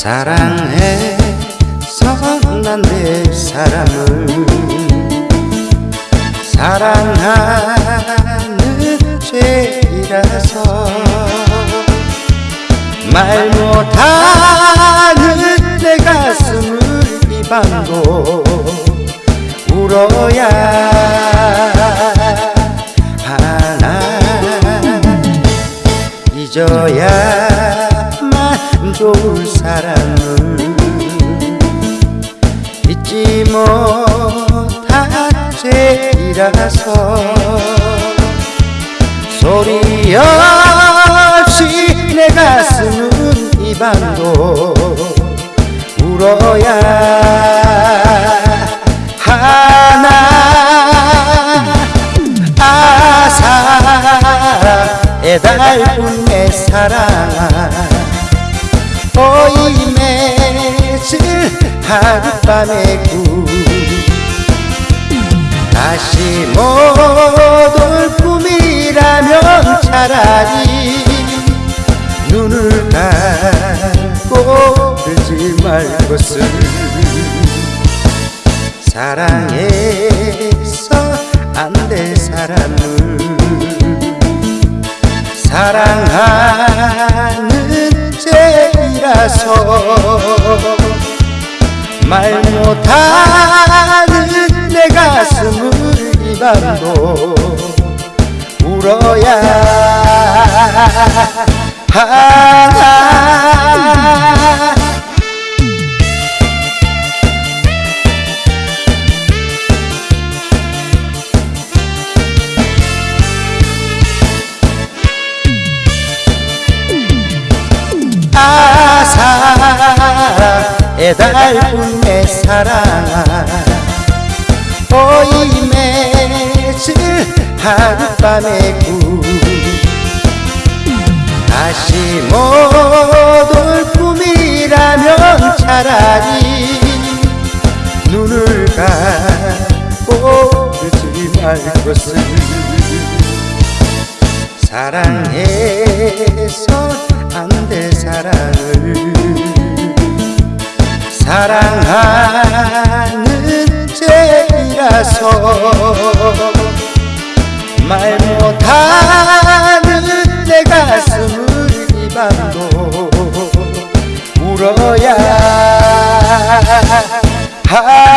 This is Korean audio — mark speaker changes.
Speaker 1: 사랑해서 난 내 사람을 사랑하는 죄이라서 말 못하는 내 가슴을 이 밤도 울어야 하나. 잊어야만 좋을 사람을 잊지 못한 죄이라서 소리 없이 내 가슴은 이 밤도 울어야 하나. 아 사랑 애달픈 내 사랑 아 오이 맺을 하룻밤의 꿈 다시 못올 꿈이라면 차라리 눈을 감고 들지 말 것을. 사랑해서 안 될 사람을 사랑하는 죄 이라서 말 못하는 내 가슴을 이 밤도 울어야 하나 아 사랑 애달픈 내 사랑아 오이 맺을 하룻밤의 꿈 다시 못올 꿈이라면 차라리 눈을 감고 듣지 말 것을. 사랑해서 안 될 사랑을 사랑하는 죄이라서 말 못하는 내 가슴을 이 밤도 울어야 하